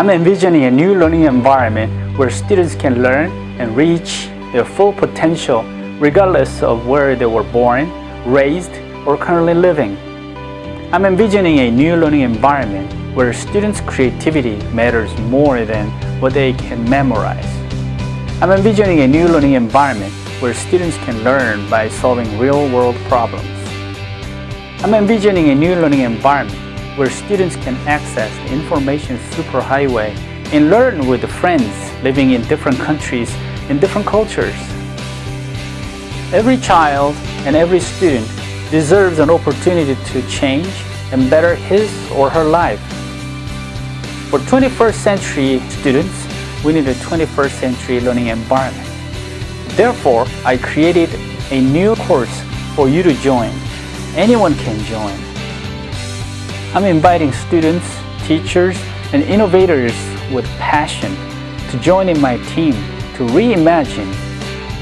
I'm envisioning a new learning environment where students can learn and reach their full potential regardless of where they were born, raised, or currently living. I'm envisioning a new learning environment where students' creativity matters more than what they can memorize. I'm envisioning a new learning environment where students can learn by solving real-world problems. I'm envisioning a new learning environment where students can access the information superhighway and learn with friends living in different countries and different cultures. Every child and every student deserves an opportunity to change and better his or her life. For 21st century students, we need a 21st century learning environment. Therefore, I created a new course for you to join. Anyone can join. I'm inviting students, teachers, and innovators with passion to join in my team to reimagine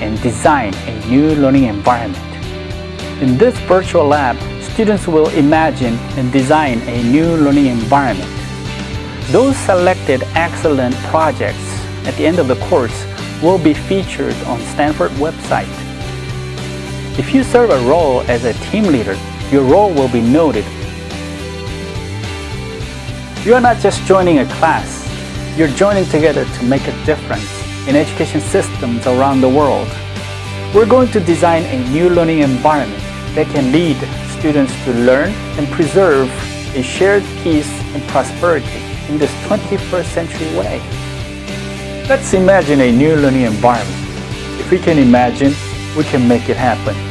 and design a new learning environment. In this virtual lab, students will imagine and design a new learning environment. Those selected excellent projects at the end of the course will be featured on Stanford website. If you serve a role as a team leader, your role will be noted. You are not just joining a class, you're joining together to make a difference in education systems around the world. We're going to design a new learning environment that can lead students to learn and preserve a shared peace and prosperity in this 21st century way. Let's imagine a new learning environment. If we can imagine, we can make it happen.